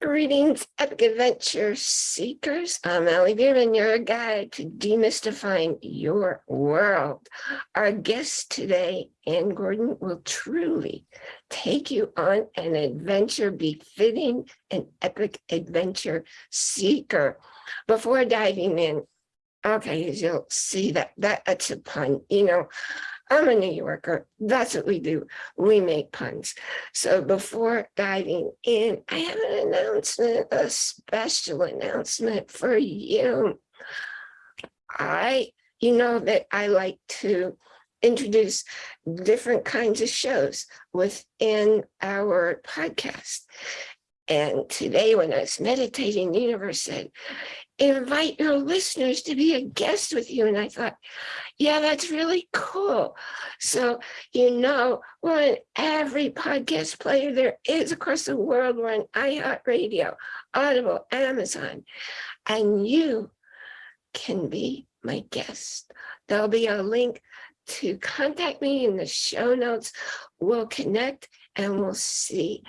Greetings, epic adventure seekers. I'm Allie Bierman, your guide to demystifying your world. Our guest today, Anne Gordon, will truly take you on an adventure befitting an epic adventure seeker. Before diving in, okay, as you'll see that, that that's a pun, you know, I'm a New Yorker. That's what we do. We make puns. So before diving in, I have an announcement, a special announcement for you. I, you know that I like to introduce different kinds of shows within our podcast. And today when I was meditating, the universe said, invite your listeners to be a guest with you. And I thought, yeah, that's really cool. So, you know, we're on every podcast player there is across the world. We're on iHeartRadio, Audible, Amazon, and you can be my guest. There'll be a link to contact me in the show notes. We'll connect and we'll see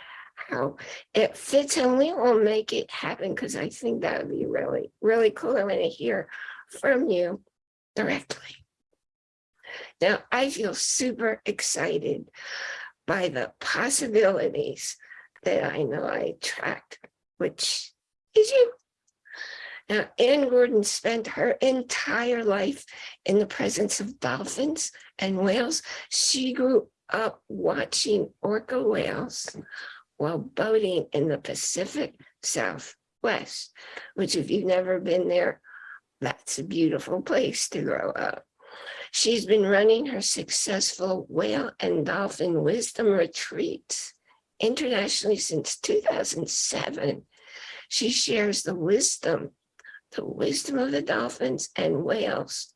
how it fits and we will make it happen because I think that would be really, really cool. I want to hear from you directly. Now, I feel super excited by the possibilities that I know I attract, which is you. Now, Anne Gordon spent her entire life in the presence of dolphins and whales. She grew up watching orca whales while boating in the Pacific Southwest, which if you've never been there, that's a beautiful place to grow up. She's been running her successful whale and dolphin wisdom retreats internationally since 2007. She shares the wisdom, the wisdom of the dolphins and whales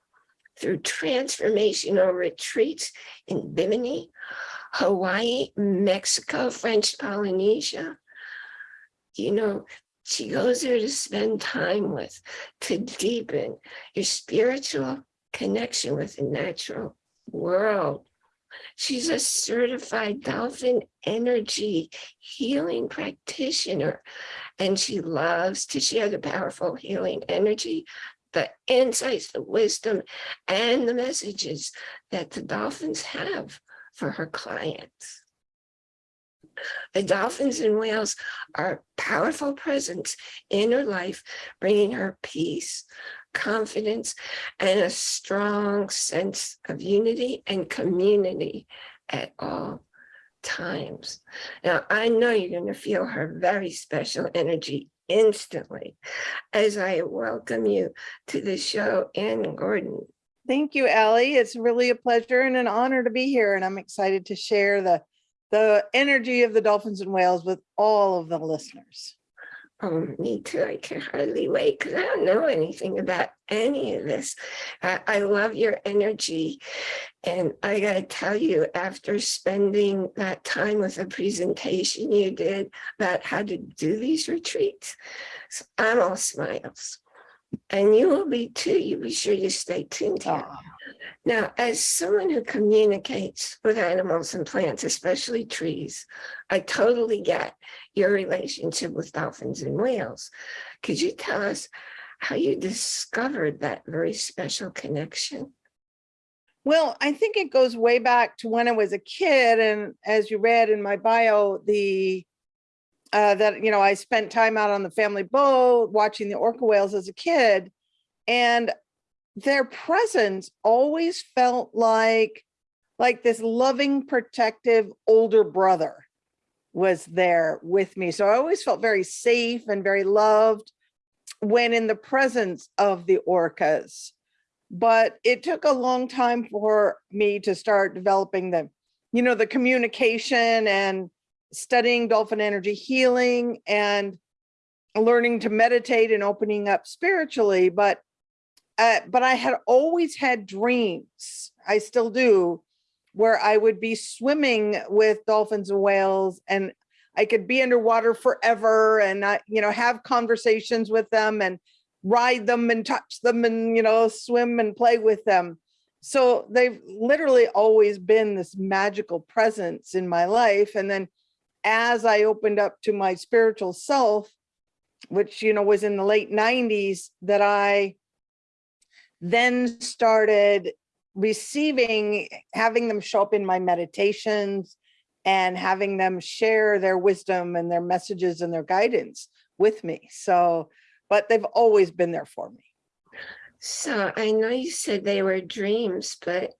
through transformational retreats in Bimini, Hawaii, Mexico, French Polynesia. You know, she goes there to spend time with, to deepen your spiritual connection with the natural world. She's a certified dolphin energy healing practitioner, and she loves to share the powerful healing energy, the insights, the wisdom, and the messages that the dolphins have for her clients. The dolphins and whales are powerful presence in her life, bringing her peace, confidence, and a strong sense of unity and community at all times. Now, I know you're going to feel her very special energy instantly as I welcome you to the show, Anne Gordon. Thank you, Allie. It's really a pleasure and an honor to be here, and I'm excited to share the, the energy of the dolphins and whales with all of the listeners. Oh, me too. I can hardly wait because I don't know anything about any of this. I, I love your energy. And I got to tell you, after spending that time with a presentation you did about how to do these retreats, I'm all smiles. And you will be too. You be sure you stay tuned here. Aw. Now, as someone who communicates with animals and plants, especially trees, I totally get your relationship with dolphins and whales. Could you tell us how you discovered that very special connection? Well, I think it goes way back to when I was a kid. And as you read in my bio, the uh, that, you know, I spent time out on the family boat watching the orca whales as a kid. And their presence always felt like, like this loving, protective older brother was there with me. So I always felt very safe and very loved when in the presence of the orcas. But it took a long time for me to start developing the, you know, the communication and studying dolphin energy healing and learning to meditate and opening up spiritually. But uh, but I had always had dreams, I still do, where I would be swimming with dolphins and whales and I could be underwater forever and not, you know, have conversations with them and ride them and touch them and, you know, swim and play with them. So they've literally always been this magical presence in my life. And then as I opened up to my spiritual self, which, you know, was in the late nineties that I then started receiving, having them show up in my meditations and having them share their wisdom and their messages and their guidance with me. So, but they've always been there for me. So I know you said they were dreams, but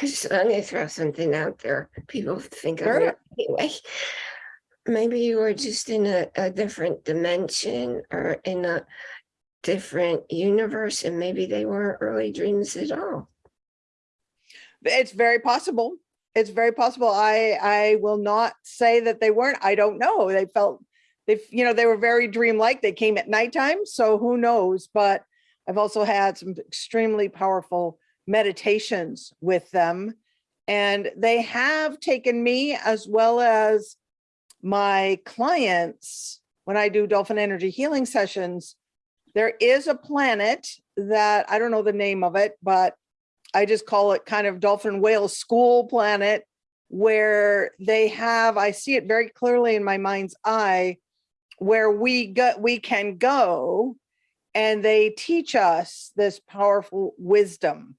just let me throw something out there. People think of it anyway. Maybe you were just in a, a different dimension or in a different universe and maybe they weren't really dreams at all. It's very possible. It's very possible. I, I will not say that they weren't. I don't know. They felt, they, you know, they were very dreamlike. They came at nighttime, so who knows? But I've also had some extremely powerful meditations with them. And they have taken me as well as my clients, when I do dolphin energy healing sessions, there is a planet that, I don't know the name of it, but I just call it kind of dolphin whale school planet where they have, I see it very clearly in my mind's eye, where we go, we can go and they teach us this powerful wisdom.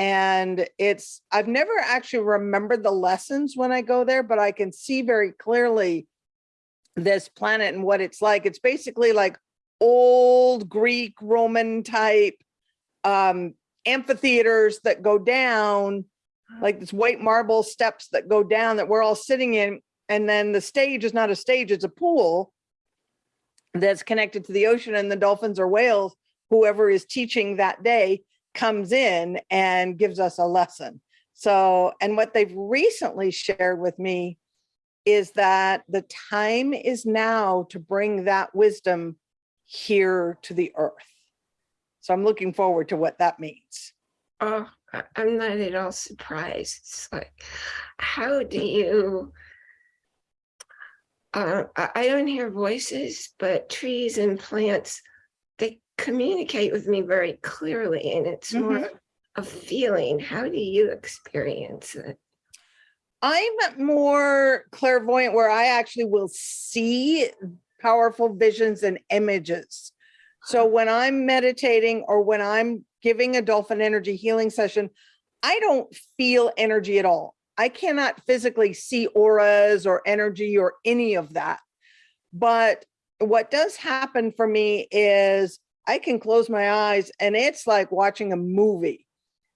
And it's, I've never actually remembered the lessons when I go there, but I can see very clearly this planet and what it's like. It's basically like old Greek, Roman type um, amphitheaters that go down, like this white marble steps that go down that we're all sitting in. And then the stage is not a stage, it's a pool that's connected to the ocean and the dolphins or whales, whoever is teaching that day comes in and gives us a lesson. So, and what they've recently shared with me is that the time is now to bring that wisdom here to the earth. So I'm looking forward to what that means. Oh, I'm not at all surprised. It's like, how do you? Uh, I, don't hear voices, but trees and plants, communicate with me very clearly and it's more mm-hmm. a feeling. How do you experience it? I'm more clairvoyant where I actually will see powerful visions and images. So when I'm meditating or when I'm giving a dolphin energy healing session, I don't feel energy at all. I cannot physically see auras or energy or any of that. But what does happen for me is I can close my eyes and it's like watching a movie.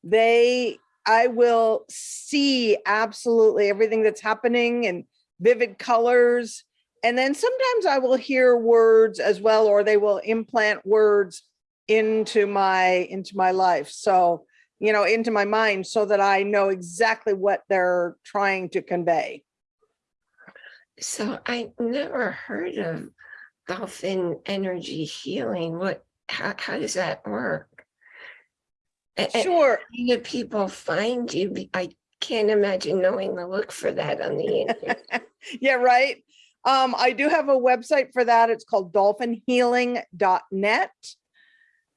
They, I will see absolutely everything that's happening and vivid colors. And then sometimes I will hear words as well, or they will implant words into my, into my life. So, you know, into my mind so that I know exactly what they're trying to convey. So I never heard of dolphin energy healing. What, how, how does that work? Sure. How do people find you? I can't imagine knowing to look for that on the internet. Yeah, right. Um, I do have a website for that. It's called dolphinhealing.net.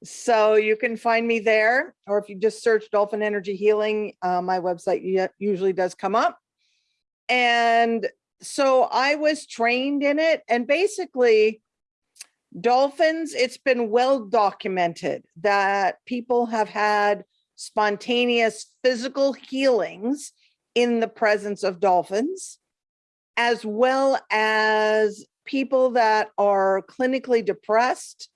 So you can find me there, or if you just search dolphin energy healing, uh, my website usually does come up. And so I was trained in it and basically dolphins, it's been well documented that people have had spontaneous physical healings in the presence of dolphins, as well as people that are clinically depressed.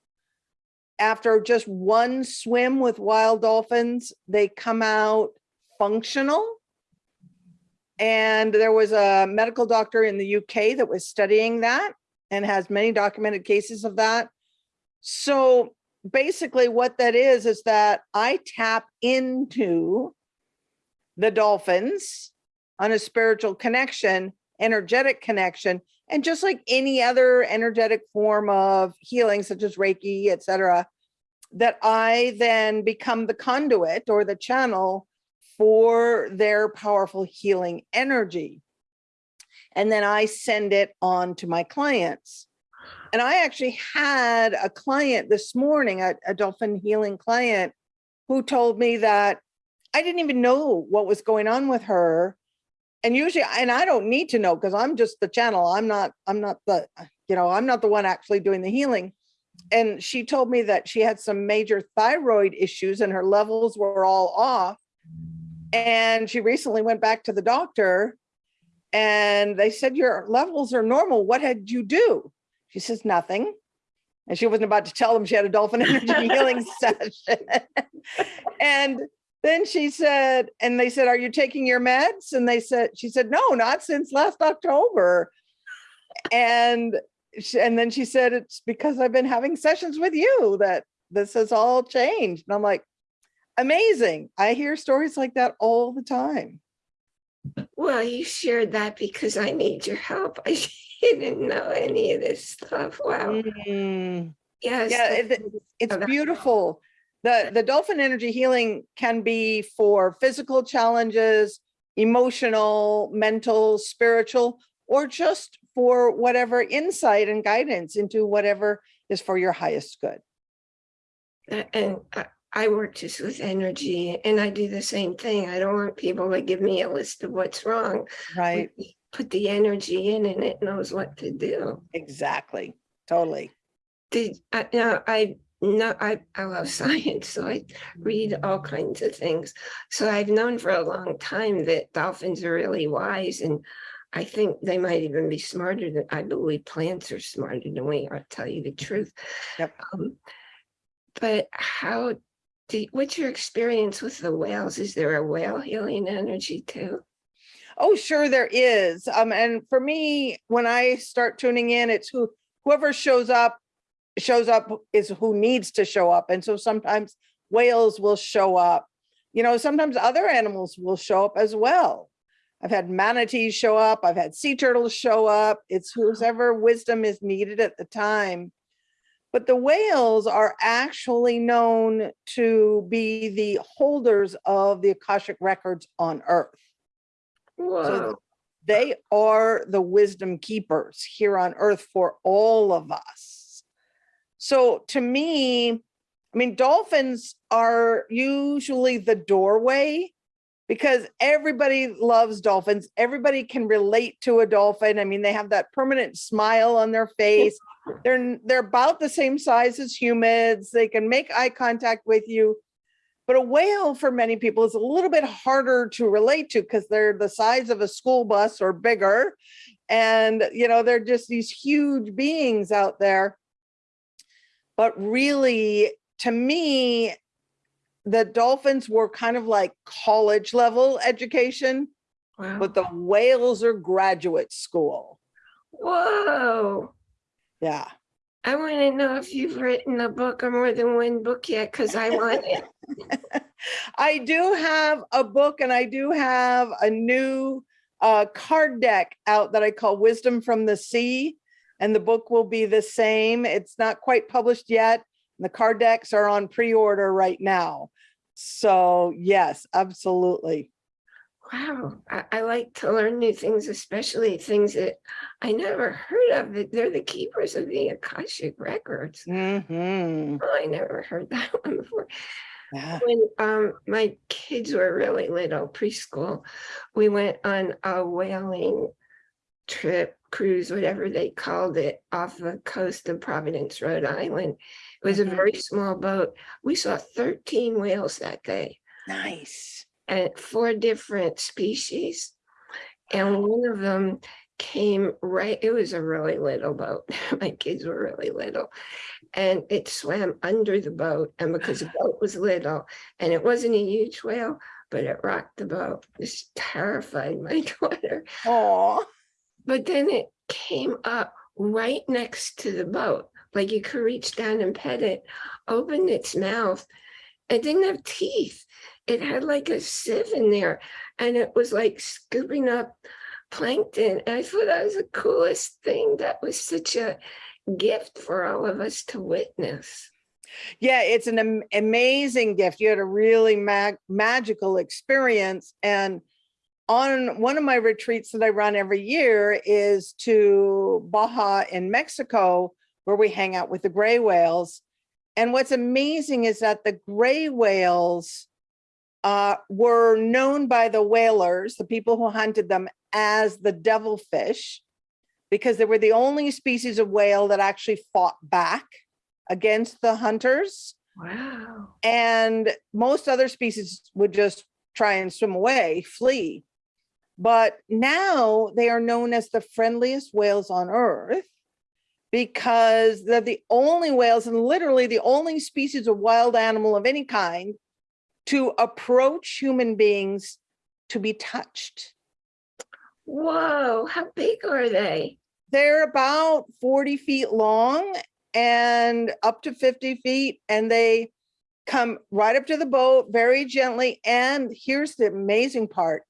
After just one swim with wild dolphins, they come out functional. And there was a medical doctor in the UK that was studying that and has many documented cases of that. So basically what that is, is that I tap into the dolphins on a spiritual connection, energetic connection. And just like any other energetic form of healing, such as Reiki, et cetera, that I then become the conduit or the channel for their powerful healing energy. And then I send it on to my clients. And I actually had a client this morning, a, a dolphin healing client, who told me that I didn't even know what was going on with her. And usually, and I don't need to know because I'm just the channel. I'm not, I'm not the, you know, I'm not the one actually doing the healing. And she told me that she had some major thyroid issues and her levels were all off. And she recently went back to the doctor and they said, your levels are normal. What had you do? She says, nothing. And she wasn't about to tell them she had a dolphin energy healing session. and then she said, and they said, are you taking your meds? And they said, she said, no, not since last October. And, she- and then she said, it's because I've been having sessions with you that this has all changed. And I'm like, amazing. I hear stories like that all the time. Well, you shared that because I need your help. I didn't know any of this stuff. Wow. Mm. Yes. Yeah, it- it's beautiful. The, the dolphin energy healing can be for physical challenges, emotional, mental, spiritual, or just for whatever insight and guidance into whatever is for your highest good. Uh, And I- work just with energy and I do the same thing. I don't want people to give me a list of what's wrong. Right, We Put the energy in and it knows what to do. exactly, totally. Did, I, no, I, no, I, I love science, so I read all kinds of things. So I've known for a long time that dolphins are really wise and I think they might even be smarter than, I believe plants are smarter than we are, to tell you the truth. Yep. Um, But how, do, what's your experience with the whales? Is there a whale healing energy too? Oh, sure there is. Um, and for me, when I start tuning in, it's who, whoever shows up, shows up is who needs to show up. And so sometimes whales will show up. You know, sometimes other animals will show up as well. I've had manatees show up. I've had sea turtles show up. It's whoever wisdom is needed at the time. But the whales are actually known to be the holders of the Akashic records on Earth. Whoa, They are the wisdom keepers here on earth for all of us. So to me, I mean, dolphins are usually the doorway because everybody loves dolphins. Everybody can relate to a dolphin. I mean, they have that permanent smile on their face. They're, they're about the same size as humans. They can make eye contact with you. But a whale for many people is a little bit harder to relate to because they're the size of a school bus or bigger. And, you know, they're just these huge beings out there. But really, to me, the dolphins were kind of like college level education, wow. but the whales are graduate school. Whoa. Yeah. I want to know if you've written a book or more than one book yet, because I want it. I do have a book and I do have a new uh, card deck out that I call Wisdom from the Sea. And the book will be the same. It's not quite published yet. And The card decks are on pre-order right now. So yes, absolutely. Wow, I, I like to learn new things, especially things that I never heard of. That they're the keepers of the Akashic records. Mhm. Oh, I never heard that one before. Yeah. When um my kids were really little, preschool, we went on a whaling trip, cruise, whatever they called it, off the coast of Providence, Rhode Island. It was Mhm. a very small boat. We saw 13 whales that day. Nice. and four different species. And one of them came right, it was a really little boat. My kids were really little. And it swam under the boat. And because the boat was little and it wasn't a huge whale, but it rocked the boat. This terrified my daughter. Oh, But then it came up right next to the boat, like you could reach down and pet it, opened its mouth. It didn't have teeth. It had like a sieve in there and it was like scooping up plankton. And I thought that was the coolest thing. That was such a gift for all of us to witness. yeah, it's an am- amazing gift. You had a really mag- magical experience. And on one of my retreats that I run every year is to Baja in Mexico, where we hang out with the gray whales. And what's amazing is that the gray whales uh, were known by the whalers, the people who hunted them as the devilfish, because they were the only species of whale that actually fought back against the hunters. Wow. And most other species would just try and swim away, flee. But now they are known as the friendliest whales on earth because they're the only whales and literally the only species of wild animal of any kind to approach human beings to be touched. Whoa, how big are they? They're about 40 feet long and up to 50 feet, and they come right up to the boat very gently. And here's the amazing part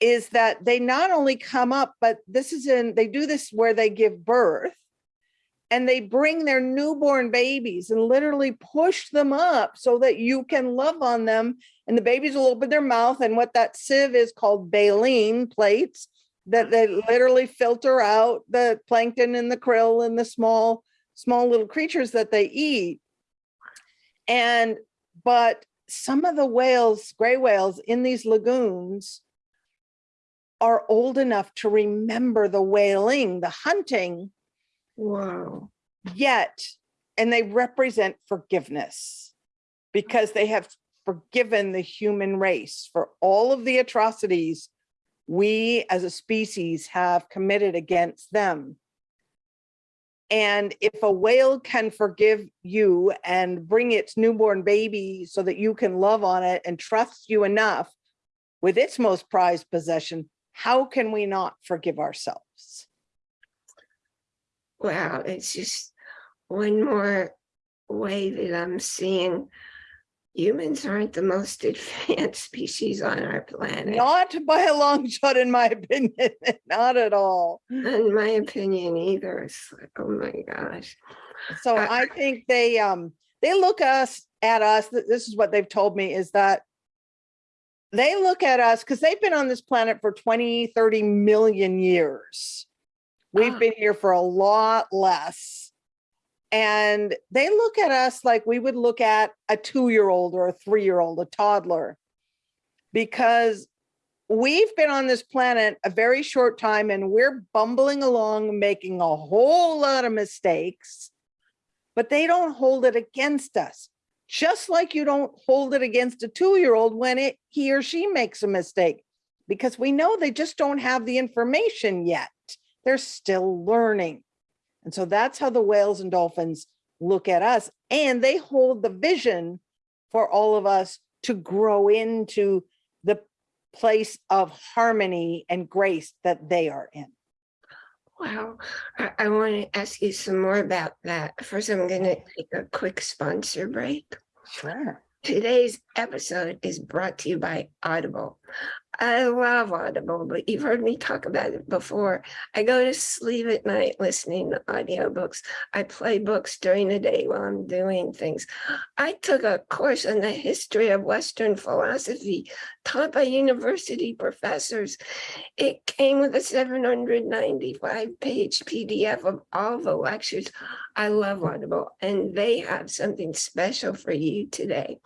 is that they not only come up, but this is in, they do this where they give birth and they bring their newborn babies and literally push them up so that you can love on them. And the babies will open their mouth and what that sieve is called baleen plates that they mm-hmm. literally filter out the plankton and the krill and the small, small little creatures that they eat. And, but some of the whales, gray whales in these lagoons are old enough to remember the whaling, the hunting, Whoa. yet, and they represent forgiveness because they have forgiven the human race for all of the atrocities we as a species have committed against them. And if a whale can forgive you and bring its newborn baby so that you can love on it and trust you enough with its most prized possession, how can we not forgive ourselves? Wow, it's just one more way that I'm seeing humans aren't the most advanced species on our planet. Not by a long shot, in my opinion, not at all. In my opinion either. It's like, oh my gosh. So Uh, I think they, um, they look us, at us, this is what they've told me is that they look at us, because they've been on this planet for 20, 30 million years. We've Ah. been here for a lot less. And they look at us like we would look at a two-year-old or a three-year-old, a toddler. Because we've been on this planet a very short time and we're bumbling along, making a whole lot of mistakes, but they don't hold it against us. Just like you don't hold it against a two-year-old when it, he or she makes a mistake, because we know they just don't have the information yet. They're still learning. And so that's how the whales and dolphins look at us and they hold the vision for all of us to grow into the place of harmony and grace that they are in. Wow. I, I want to ask you some more about that. First, I'm going to take a quick sponsor break. Sure. Today's episode is brought to you by Audible. I love Audible, but you've heard me talk about it before. I go to sleep at night listening to audiobooks. I play books during the day while I'm doing things. I took a course on the history of Western philosophy taught by university professors. It came with a 795 page PDF of all the lectures. I love Audible, and they have something special for you today.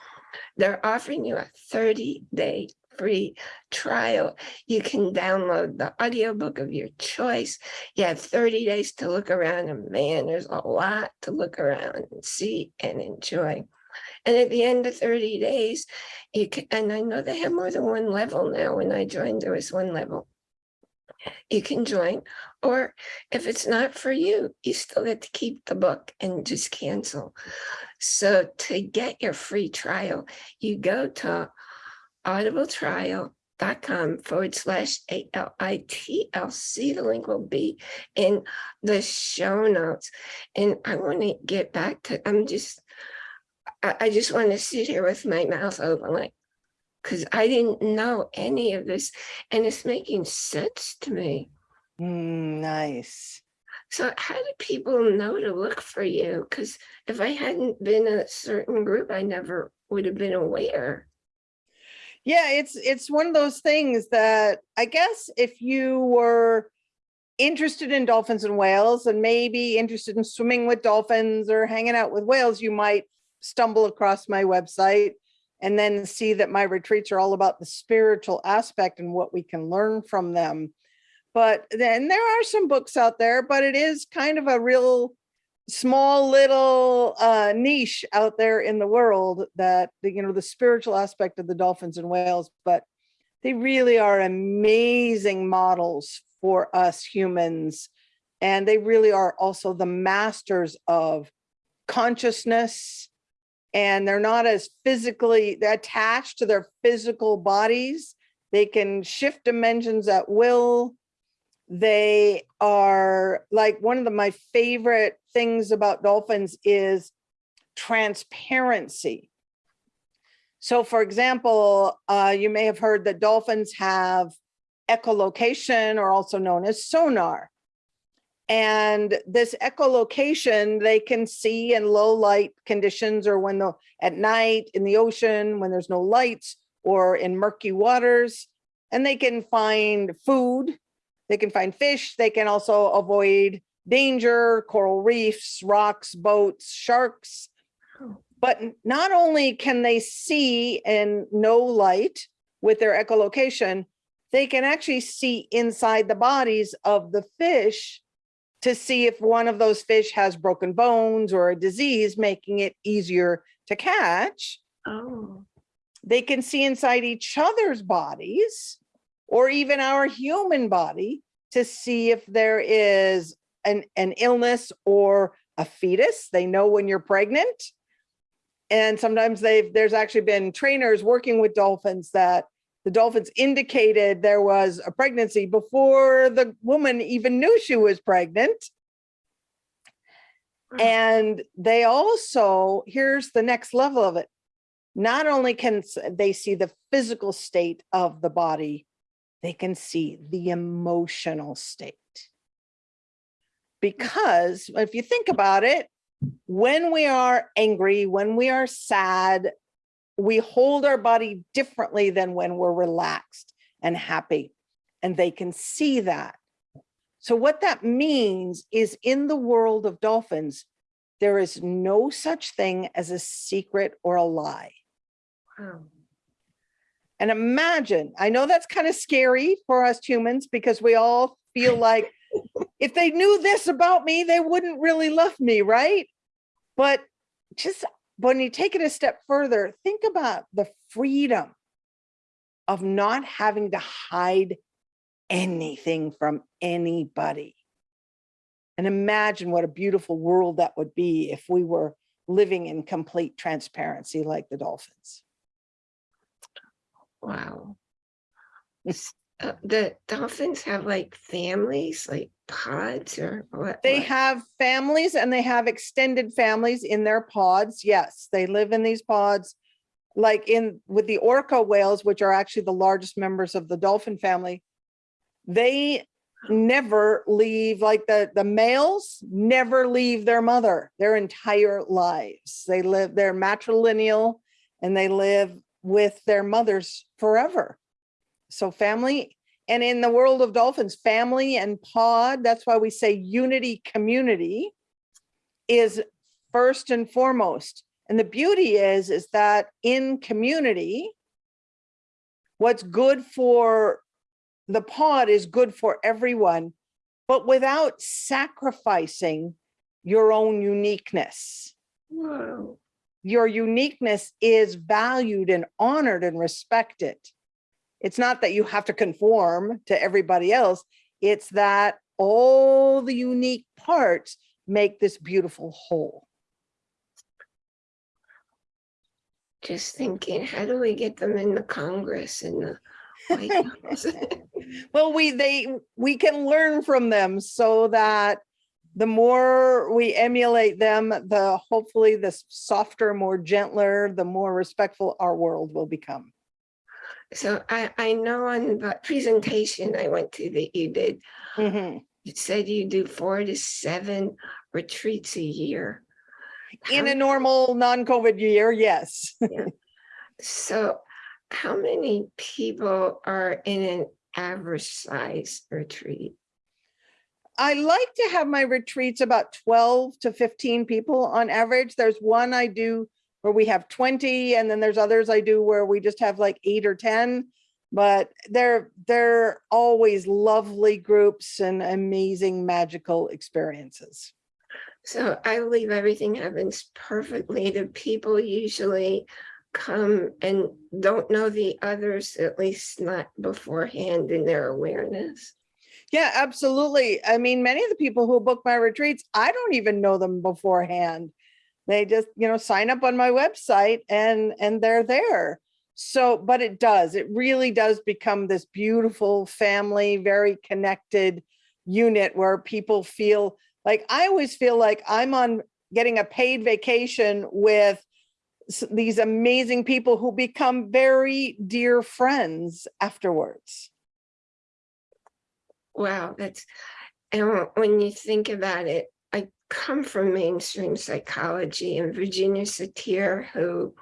They're offering you a 30 day free trial. You can download the audiobook of your choice. You have 30 days to look around, and man, there's a lot to look around and see and enjoy. And at the end of 30 days, you can, and I know they have more than one level now. When I joined, there was one level. You can join, or if it's not for you, you still get to keep the book and just cancel. So to get your free trial, you go to audibletrial.com forward slash A-L-I-T-L-C. The link will be in the show notes. And I want to get back to, I'm just, I, I just want to sit here with my mouth open like, because I didn't know any of this and it's making sense to me. Mm, nice. So how do people know to look for you? Because if I hadn't been a certain group, I never would have been aware. Yeah, it's it's one of those things that I guess if you were interested in dolphins and whales and maybe interested in swimming with dolphins or hanging out with whales, you might stumble across my website and then see that my retreats are all about the spiritual aspect and what we can learn from them. But then there are some books out there, but it is kind of a real small little uh, niche out there in the world that, the, you know, the spiritual aspect of the dolphins and whales, but they really are amazing models for us humans. And they really are also the masters of consciousness. And they're not as physically they're attached to their physical bodies. They can shift dimensions at will. They are like one of the, my favorite things about dolphins is transparency. So for example, uh, you may have heard that dolphins have echolocation or also known as sonar. And this echolocation, they can see in low light conditions or when the at night in the ocean, when there's no lights or in murky waters, and they can find food, they can find fish, they can also avoid danger, coral reefs, rocks, boats, sharks. But not only can they see in no light with their echolocation, they can actually see inside the bodies of the fish to see if one of those fish has broken bones or a disease, making it easier to catch. Oh, They can see inside each other's bodies or even our human body to see if there is an, an illness or a fetus. They know when you're pregnant. And sometimes they've, there's actually been trainers working with dolphins that the dolphins indicated there was a pregnancy before the woman even knew she was pregnant. Hmm. And they also, here's the next level of it. Not only can they see the physical state of the body, they can see the emotional state. Hmm. Because if you think about it, when we are angry, when we are sad, we hold our body differently than when we're relaxed and happy. And they can see that. So what that means is in the world of dolphins, there is no such thing as a secret or a lie. Wow. And imagine, I know that's kind of scary for us humans because we all feel like if they knew this about me, they wouldn't really love me, right? But just when you take it a step further, think about the freedom of not having to hide anything from anybody. And imagine what a beautiful world that would be if we were living in complete transparency like the dolphins. Wow. Uh, The dolphins have like families, like pods or what? They what? have families and they have extended families in their pods. Yes, they live in these pods. Like in with the orca whales, which are actually the largest members of the dolphin family, they never leave, like the, the males never leave their mother their entire lives. They live, they're matrilineal and they live with their mothers forever. So family, and in the world of dolphins, family and pod, that's why we say unity community is first and foremost. And the beauty is, is that in community, what's good for the pod is good for everyone, but without sacrificing your own uniqueness. Whoa. Your uniqueness is valued and honored and respected. It's not that you have to conform to everybody else. It's that all the unique parts make this beautiful whole. Just thinking, how do we get them in the Congress and the White House? Well, we, they, we can learn from them so that the more we emulate them, the hopefully the softer, more gentler, the more respectful our world will become. So I, I know on the presentation I went to that you did, Mhm. it said you do four to seven retreats a year. In How a normal non-COVID year, yes. So how many people are in an average size retreat? I like to have my retreats about 12 to 15 people on average. There's one I do where we have 20 and then there's others I do where we just have like eight or 10. But they're, they're always lovely groups and amazing magical experiences. So I believe everything happens perfectly. The people usually come and don't know the others, at least not beforehand in their awareness. Yeah, absolutely. I mean, many of the people who book my retreats, I don't even know them beforehand. They just, you know, sign up on my website and and they're there. So, but it does, it really does become this beautiful family, very connected unit where people feel like, I always feel like I'm on getting a paid vacation with these amazing people who become very dear friends afterwards. Wow, that's, and when you think about it, I come from mainstream psychology and Virginia Satir, who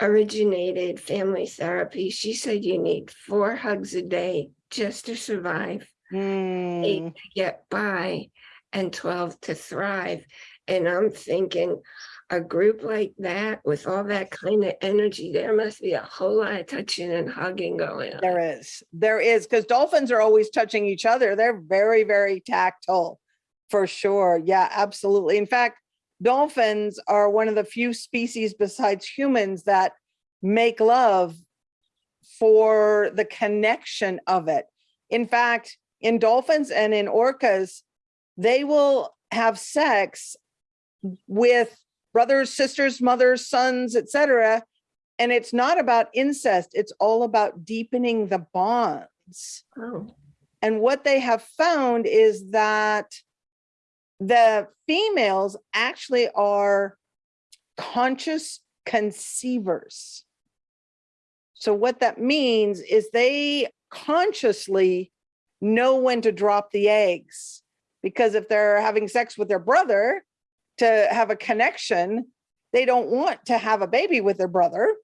originated family therapy, she said you need four hugs a day just to survive, eight Mm, to get by, and 12 to thrive. And I'm thinking, a group like that with all that kind of energy, there must be a whole lot of touching and hugging going on. There is, there is, because dolphins are always touching each other. They're very, very tactile, for sure. Yeah, absolutely. In fact, dolphins are one of the few species besides humans that make love for the connection of it. In fact, in dolphins and in orcas, they will have sex with brothers, sisters, mothers, sons, etc. And it's not about incest, it's all about deepening the bonds. Oh, And what they have found is that the females actually are conscious conceivers. So what that means is they consciously know when to drop the eggs. Because if they're having sex with their brother to have a connection, they don't want to have a baby with their brother.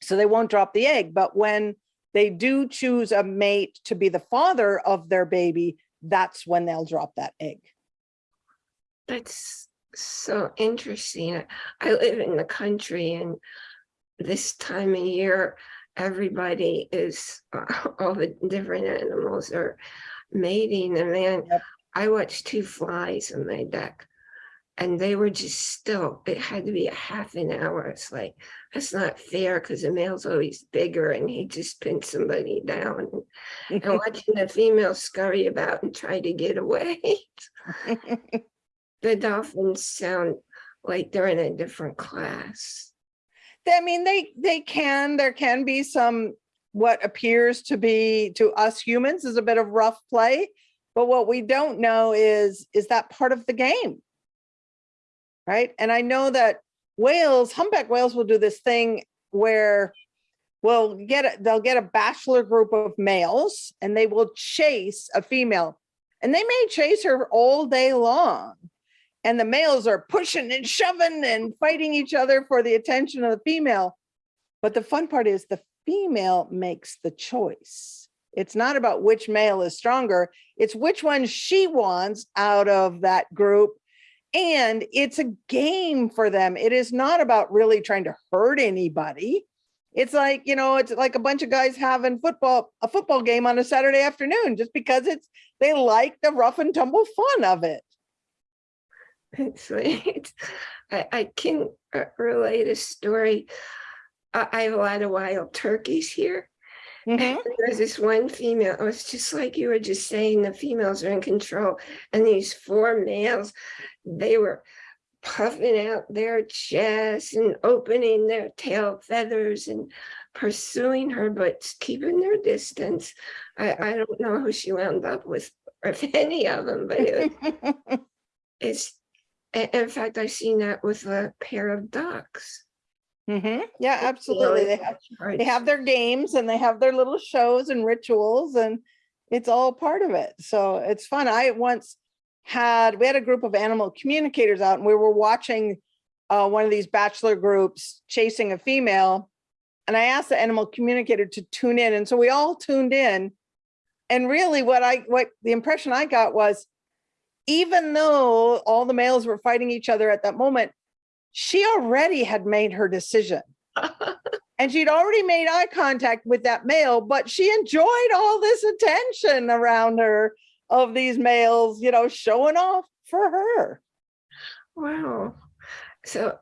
So they won't drop the egg. But when they do choose a mate to be the father of their baby, that's when they'll drop that egg. That's so interesting. I- live in the country and this time of year, everybody is, all the different animals are mating and then Yep. I watched two flies on my deck. And they were just still, it had to be a half an hour. It's like, that's not fair because the male's always bigger and he just pinned somebody down. And watching the female scurry about and try to get away. The dolphins sound like they're in a different class. I mean, they, they can, there can be some, what appears to be, to us humans is a bit of rough play. But what we don't know is, is that part of the game? Right? And I know that whales, humpback whales will do this thing where we'll get, a- they'll get a bachelor group of males and they will chase a female. And they may chase her all day long. And the males are pushing and shoving and fighting each other for the attention of the female. But the fun part is the female makes the choice. It's not about which male is stronger, it's which one she wants out of that group. And it's a game for them. It is not about really trying to hurt anybody. It's like, you know, it's like a bunch of guys having football, a football game on a Saturday afternoon, just because it's, they like the rough and tumble fun of it. It's like, I, I can uh, relate a story. I have a lot of wild turkeys here. Mhm. There's this one female, it was just like you were just saying, the females are in control. And these four males, they were puffing out their chests and opening their tail feathers and pursuing her, but keeping their distance. I, I don't know who she wound up with, or if any of them, but it, it's, in fact, I've seen that with a pair of ducks. Mhm. Yeah, absolutely. They have, they have their games and they have their little shows and rituals and it's all part of it. So it's fun. I once had, we had a group of animal communicators out and we were watching uh, one of these bachelor groups chasing a female. And I asked the animal communicator to tune in. And so we all tuned in. And really what I, what the impression I got was, even though all the males were fighting each other at that moment, she already had made her decision. And she'd already made eye contact with that male, but she enjoyed all this attention around her of these males, you know, showing off for her. Wow. So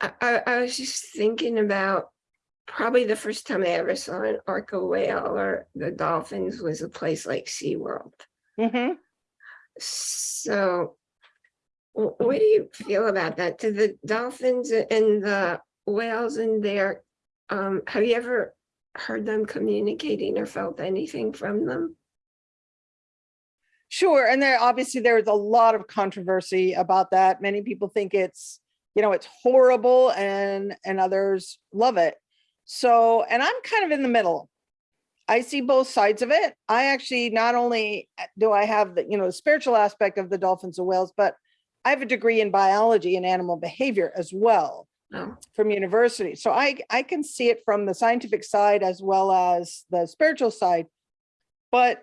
I, I, was just thinking about probably the first time I ever saw an orca whale or the dolphins was a place like SeaWorld. Mhm. So wh- what do you feel about that? Do the dolphins and the whales in there, um, have you ever heard them communicating or felt anything from them? Sure, and there obviously there's a lot of controversy about that. Many people think it's, you know, it's horrible and and others love it. So, and I'm kind of in the middle. I see both sides of it. I actually not only uh, do I have the, you know, the spiritual aspect of the dolphins and whales, but I have a degree in biology and animal behavior as well No. from university. So I I can see it from the scientific side as well as the spiritual side. But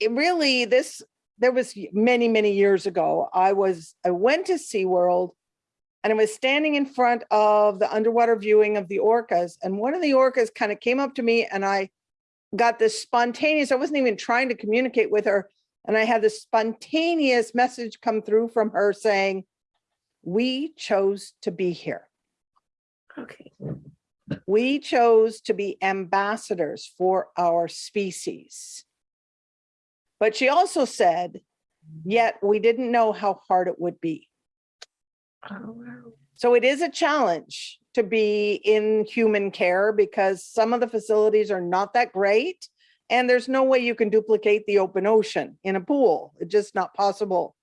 it really this there was many many years ago. I was I went to SeaWorld and I was standing in front of the underwater viewing of the orcas and one of the orcas kind of came up to me and I got this spontaneous I wasn't even trying to communicate with her and I had this spontaneous message come through from her saying we chose to be here. Okay. We chose to be ambassadors for our species. But she also said, yet we didn't know how hard it would be. Oh, wow. So it is a challenge to be in human care because some of the facilities are not that great. And there's no way you can duplicate the open ocean in a pool. It's just not possible.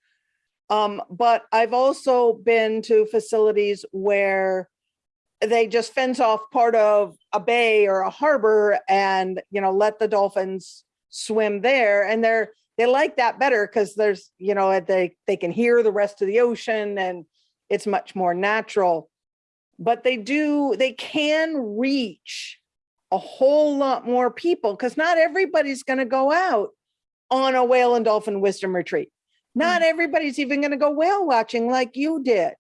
Um, but I've also been to facilities where they just fence off part of a bay or a harbor and, you know, let the dolphins swim there. And they're, they like that better because there's, you know, they, they can hear the rest of the ocean and it's much more natural. But they do, they can reach a whole lot more people because not everybody's going to go out on a whale and dolphin wisdom retreat. Not everybody's even going to go whale watching like you did.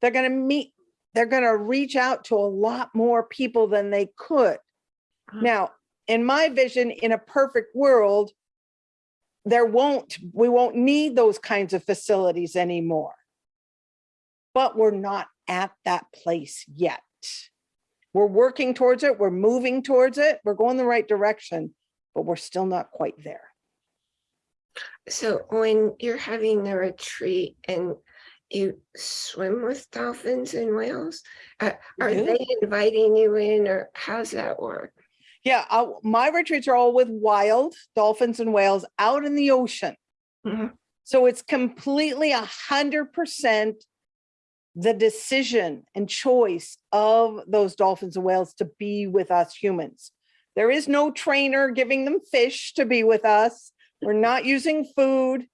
They're going to meet, they're going to reach out to a lot more people than they could. Mm. Now, in my vision, in a perfect world, there won't, we won't need those kinds of facilities anymore. But we're not at that place yet. We're working towards it, we're moving towards it, we're going the right direction, but we're still not quite there. So when you're having the retreat and you swim with dolphins and whales, uh, are they inviting you in or how's that work? Yeah, uh, my retreats are all with wild dolphins and whales out in the ocean. Mhm. So it's completely a hundred percent the decision and choice of those dolphins and whales to be with us humans. There is no trainer giving them fish to be with us. We're not using food.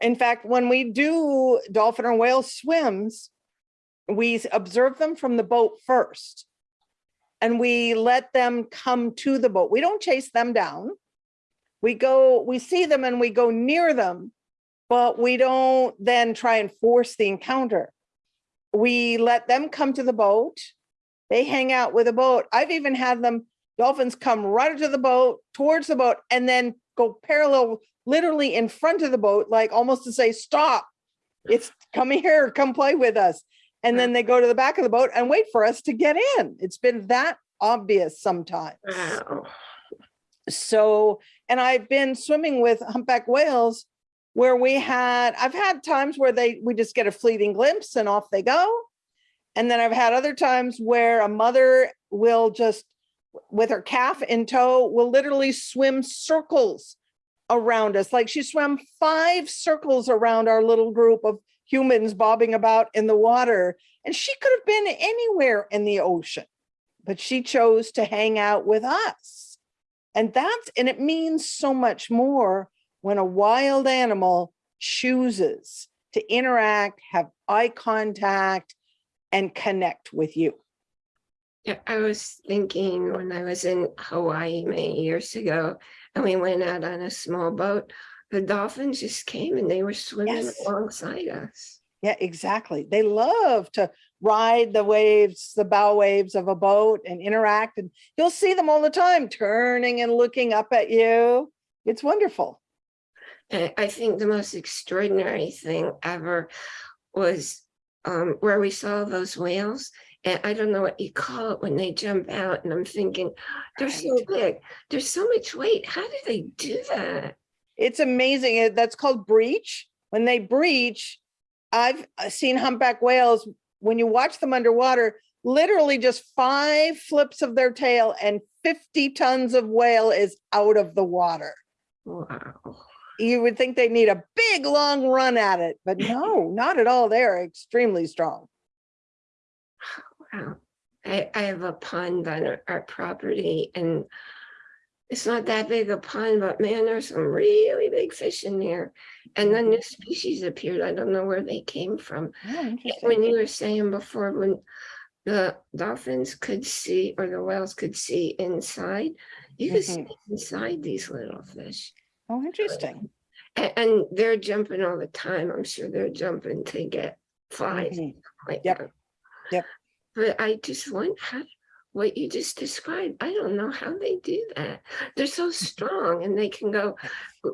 In fact, when we do dolphin or whale swims, we observe them from the boat first. And we let them come to the boat. We don't chase them down. We go, we see them and we go near them, but we don't then try and force the encounter. We let them come to the boat. They hang out with the boat. I've even had them, dolphins come right to the boat, towards the boat, and then go parallel, literally in front of the boat, like almost to say, stop. It's come here, come play with us. And then they go to the back of the boat and wait for us to get in. It's been that obvious sometimes. Wow. So, and I've been swimming with humpback whales where we had, I've had times where they, we just get a fleeting glimpse and off they go. And then I've had other times where a mother will just, with her calf in tow, will literally swim circles around us. Like she swam five circles around our little group of humans bobbing about in the water. And she could have been anywhere in the ocean, but she chose to hang out with us. And that's, and it means so much more when a wild animal chooses to interact, have eye contact, and connect with you. Yeah, I was thinking when I was in Hawaii many years ago and we went out on a small boat, the dolphins just came and they were swimming Yes. alongside us. Yeah, exactly. They love to ride the waves, the bow waves of a boat and interact. And you'll see them all the time, turning and looking up at you. It's wonderful. I, I think the most extraordinary thing ever was um, where we saw those whales. And I don't know what you call it when they jump out and I'm thinking, they're so big, there's so much weight. How do they do that? It's amazing. That's called breach. When they breach, I've uh, seen humpback whales, when you watch them underwater, literally just five flips of their tail and 50 tons of whale is out of the water. Wow. You would think they need a big, long run at it, but no, not at all. They are extremely strong. Wow. I, I have a pond on our, our property and it's not that big a pond, but man, there's some really big fish in there. And then new mm-hmm. species appeared. I don't know where they came from. Oh. When you were saying before, when the dolphins could see or the whales could see inside, you could mm-hmm. see inside these little fish. Oh, interesting. A- And, they're jumping all the time. I'm sure they're jumping to get flies. Mhm. like Yep. that. Yep. But I just wonder how, what you just described, I don't know how they do that. They're so strong and they can go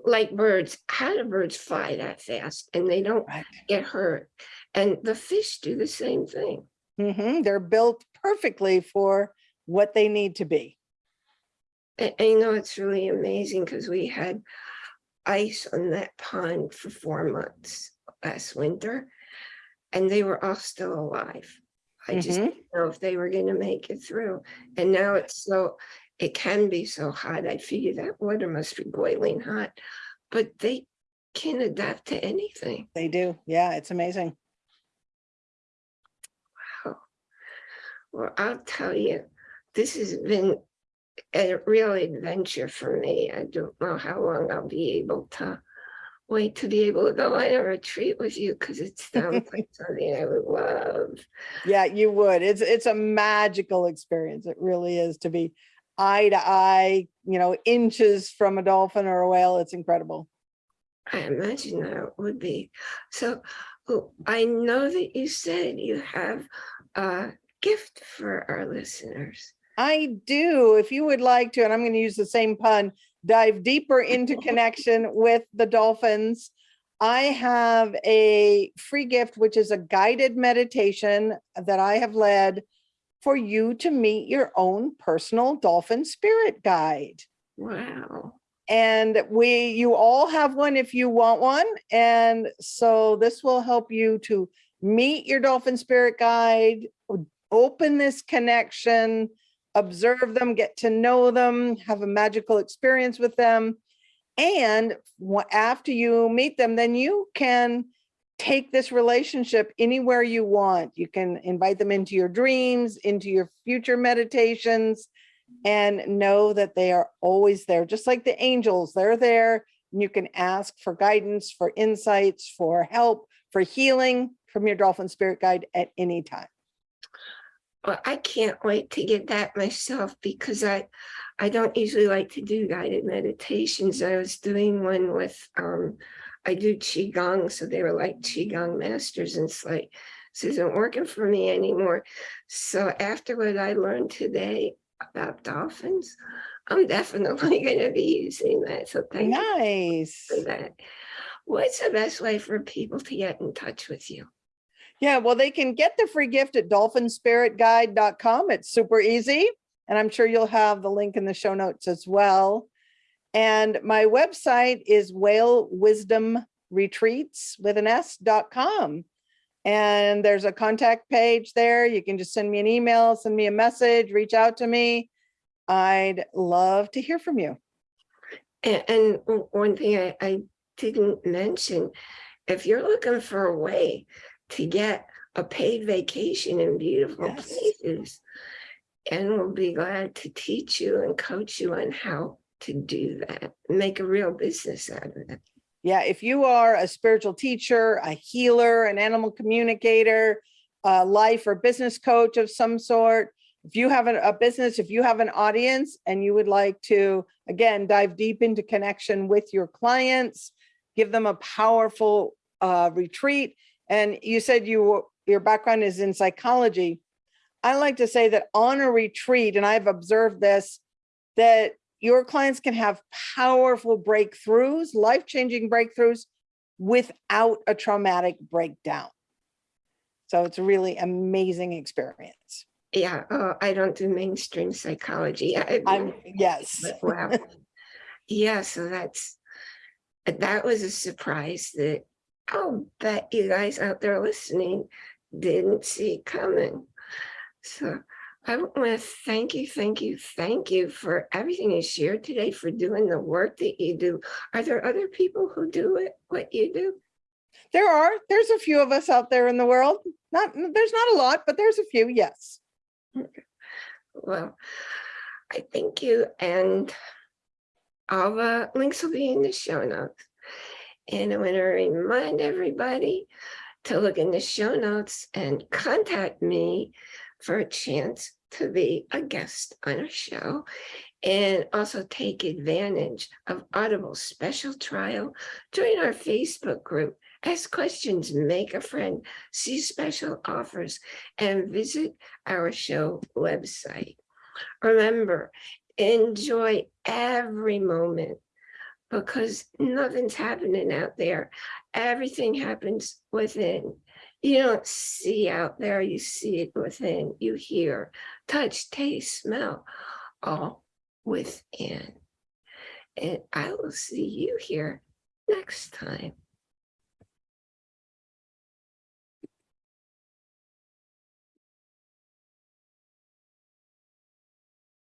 like birds. How do birds fly that fast and they don't Right. get hurt? And the fish do the same thing. hmm They're built perfectly for what they need to be. You know, it's really amazing because we had ice on that pond for four months last winter. And they were all still alive. I just Mhm. didn't know if they were gonna make it through. And now it's so, it can be so hot. I figure that water must be boiling hot. But they can adapt to anything. They do. Yeah, it's amazing. Wow. Well, I'll tell you, this has been a real adventure for me. I don't know how long I'll be able to wait to be able to go on a retreat with you because it sounds like something I would love. Yeah, you would. It's it's a magical experience. It really is to be eye to eye, you know, inches from a dolphin or a whale. It's incredible. I imagine that it would be. So oh, I know that you said you have a gift for our listeners. I do. If you would like to, and I'm going to use the same pun, dive deeper into connection with the dolphins. I have a free gift, which is a guided meditation that I have led for you to meet your own personal dolphin spirit guide. Wow. And we, you all have one if you want one. And so this will help you to meet your dolphin spirit guide, open this connection, observe them, get to know them, have a magical experience with them. And after you meet them, then you can take this relationship anywhere you want. You can invite them into your dreams, into your future meditations, and know that they are always there, just like the angels, they're there. And you can ask for guidance, for insights, for help, for healing from your dolphin spirit guide at any time. Well, I can't wait to get that myself because I, I don't usually like to do guided meditations. I was doing one with, um, I do Qigong, so they were like Qigong masters and it's like, this isn't working for me anymore. So after what I learned today about dolphins, I'm definitely gonna be using that. So thank you Nice. for that. What's the best way for people to get in touch with you? Yeah, well, they can get the free gift at dolphinspiritguide.com. It's super easy. And I'm sure you'll have the link in the show notes as well. And my website is whale wisdom retreats with an S dot com. And there's a contact page there. You can just send me an email, send me a message, reach out to me. I'd love to hear from you. And, one thing I, I didn't mention, if you're looking for a way to get a paid vacation in beautiful Yes. places, and we'll be glad to teach you and coach you on how to do that, make a real business out of it. Yeah, if you are a spiritual teacher, a healer, an animal communicator, a life or business coach of some sort, if you have a, a business, if you have an audience and you would like to, again, dive deep into connection with your clients, give them a powerful uh, retreat, And you said you, your background is in psychology. I like to say that on a retreat, and I've observed this, that your clients can have powerful breakthroughs, life-changing breakthroughs without a traumatic breakdown. So it's a really amazing experience. Yeah, oh, I don't do mainstream psychology. I- I'm, yes. Wow. Yeah, so that's, that was a surprise that I'll bet you guys out there listening didn't see coming. So I want to thank you, thank you, thank you for everything you shared today, for doing the work that you do. Are there other people who do it, what you do? There are, there's a few of us out there in the world. Not, there's not a lot, but there's a few, yes. Well, I thank you and all the links will be in the show notes. And I want to remind everybody to look in the show notes and contact me for a chance to be a guest on a show and also take advantage of Audible special trial. Join our Facebook group, ask questions, make a friend, see special offers, and visit our show website. Remember, enjoy every moment because nothing's happening out there. Everything happens within. You don't see out there, you see it within. You hear, touch, taste, smell, all within. And I will see you here next time.